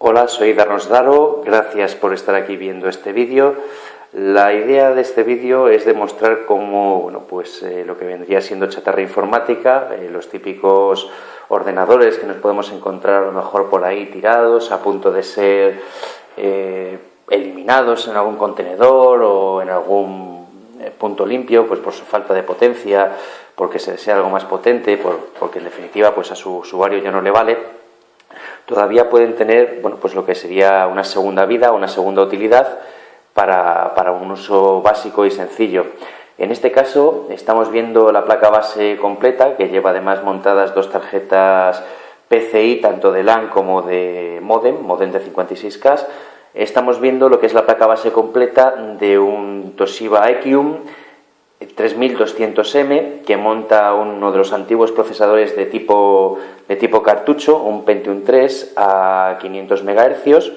Hola, soy Darnos Daro, gracias por estar aquí viendo este vídeo. La idea de este vídeo es demostrar cómo bueno, pues, eh, lo que vendría siendo chatarra informática, eh, los típicos ordenadores que nos podemos encontrar a lo mejor por ahí tirados, a punto de ser eh, eliminados en algún contenedor o en algún punto limpio, pues por su falta de potencia, porque se desea algo más potente, porque en definitiva pues a su usuario ya no le vale, todavía pueden tener bueno, pues lo que sería una segunda vida, una segunda utilidad para, para un uso básico y sencillo. En este caso estamos viendo la placa base completa que lleva además montadas dos tarjetas PCI tanto de LAN como de modem, modem de 56K. Estamos viendo lo que es la placa base completa de un Toshiba Equium 3200M que monta uno de los antiguos procesadores de tipo, de tipo cartucho, un Pentium 3 a 500 MHz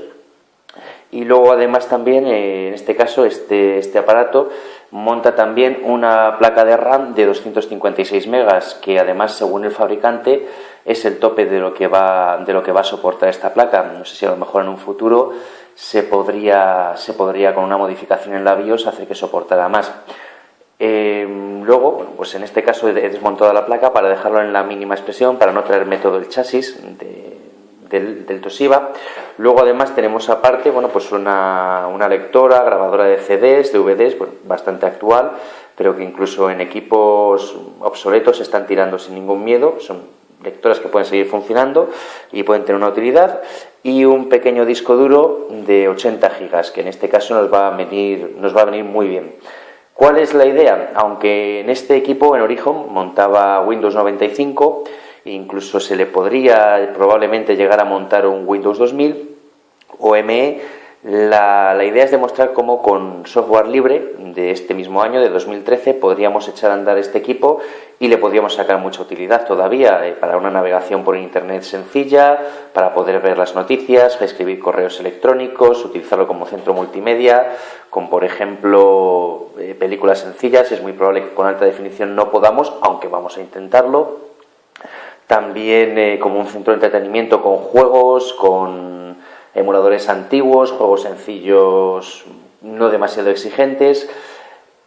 y luego además también eh, en este caso este, este aparato monta también una placa de RAM de 256 megas que además según el fabricante es el tope de lo que va, de lo que va a soportar esta placa. No sé si a lo mejor en un futuro se podría, se podría con una modificación en la BIOS hacer que soportara más. Eh, luego, pues en este caso he desmontado la placa para dejarlo en la mínima expresión, para no traerme todo el chasis del, Toshiba. Luego además tenemos aparte bueno, pues una, lectora, grabadora de CDs, DVDs, bastante actual, pero que incluso en equipos obsoletos se están tirando sin ningún miedo. Son lectoras que pueden seguir funcionando y pueden tener una utilidad. Y un pequeño disco duro de 80 gigas, que en este caso nos va a venir, nos va a venir muy bien. ¿Cuál es la idea? Aunque en este equipo, en Origen, montaba Windows 95, incluso se le podría probablemente llegar a montar un Windows 2000 o ME, la, idea es demostrar cómo con software libre de este mismo año, de 2013, podríamos echar a andar este equipo y le podríamos sacar mucha utilidad todavía eh, para una navegación por Internet sencilla, para poder ver las noticias, escribir correos electrónicos, utilizarlo como centro multimedia, con por ejemplo eh, películas sencillas. Es muy probable que con alta definición no podamos, aunque vamos a intentarlo. También eh, como un centro de entretenimiento con juegos, con emuladores antiguos, juegos sencillos no demasiado exigentes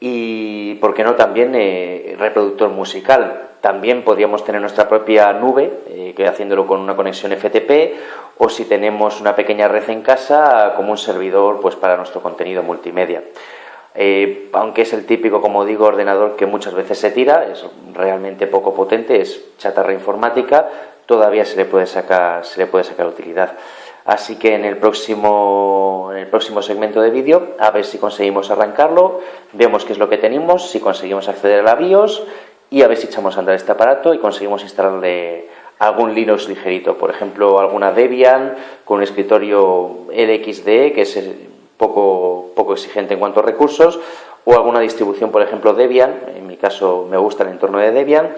y, ¿por qué no?, también eh, reproductor musical. También podríamos tener nuestra propia nube, eh, que haciéndolo con una conexión FTP, o si tenemos una pequeña red en casa, como un servidor pues, para nuestro contenido multimedia. Eh, aunque es el típico, como digo, ordenador que muchas veces se tira, es realmente poco potente, es chatarra informática, todavía se le puede sacar, se le puede sacar utilidad. Así que en el próximo, en el próximo segmento de vídeo, a ver si conseguimos arrancarlo, vemos qué es lo que tenemos, si conseguimos acceder a la BIOS y a ver si echamos a andar este aparato y conseguimos instalarle algún Linux ligerito, por ejemplo, alguna Debian con un escritorio LXDE que es poco, poco exigente en cuanto a recursos, o alguna distribución, por ejemplo, Debian, en mi caso me gusta el entorno de Debian,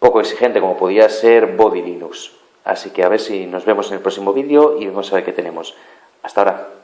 poco exigente como podría ser Body Linux. Así que a ver si nos vemos en el próximo vídeo y vamos a ver qué tenemos. Hasta ahora.